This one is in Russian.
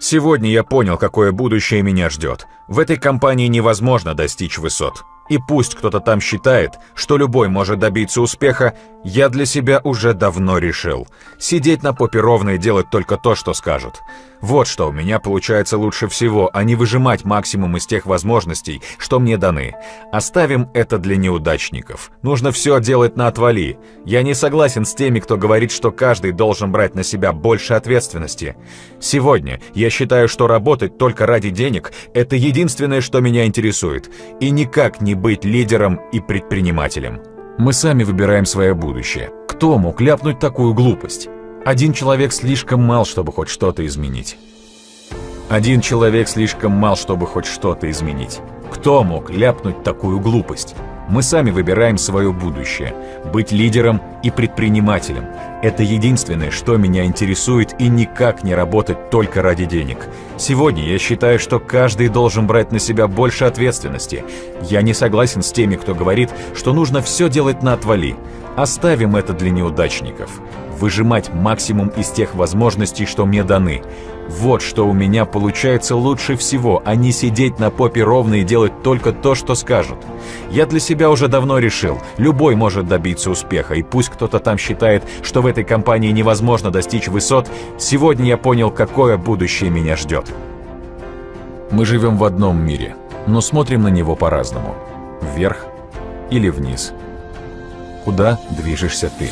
Сегодня я понял, какое будущее меня ждет. В этой компании невозможно достичь высот. И пусть кто-то там считает, что любой может добиться успеха, я для себя уже давно решил. Сидеть на попе ровно и делать только то, что скажут. Вот что у меня получается лучше всего, а не выжимать максимум из тех возможностей, что мне даны. Оставим это для неудачников. Нужно все делать на отвали. Я не согласен с теми, кто говорит, что каждый должен брать на себя больше ответственности. Сегодня я считаю, что работать только ради денег – это единственное, что меня интересует. И никак не быть лидером и предпринимателем. Мы сами выбираем свое будущее. Кто мог ляпнуть такую глупость? Один человек слишком мал, чтобы хоть что-то изменить. Один человек слишком мал, чтобы хоть что-то изменить. Кто мог ляпнуть такую глупость? Мы сами выбираем свое будущее. Быть лидером и предпринимателем – это единственное, что меня интересует и никак не работать только ради денег. Сегодня я считаю, что каждый должен брать на себя больше ответственности. Я не согласен с теми, кто говорит, что нужно все делать на отвали. Оставим это для неудачников выжимать максимум из тех возможностей, что мне даны. Вот что у меня получается лучше всего, а не сидеть на попе ровно и делать только то, что скажут. Я для себя уже давно решил, любой может добиться успеха, и пусть кто-то там считает, что в этой компании невозможно достичь высот, сегодня я понял, какое будущее меня ждет. Мы живем в одном мире, но смотрим на него по-разному. Вверх или вниз. Куда движешься ты?